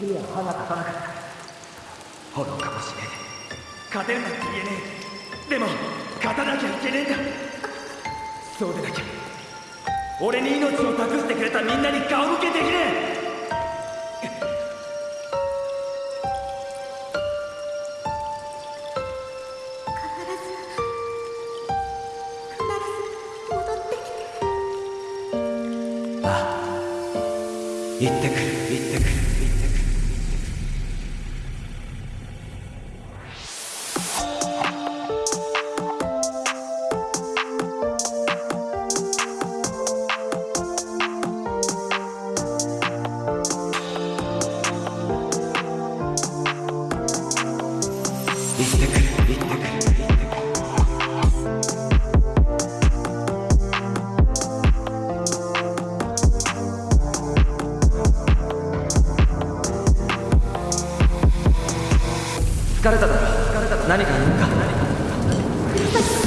には歯が立たなかった愚かもしれねえ勝てるなんて言えねえでも勝たなきゃいけねえんだそうでなきゃ俺に命を託してくれたみんなに顔向けできねえ行ってくる行ってくる行ってくる。疲れただろ何か言うか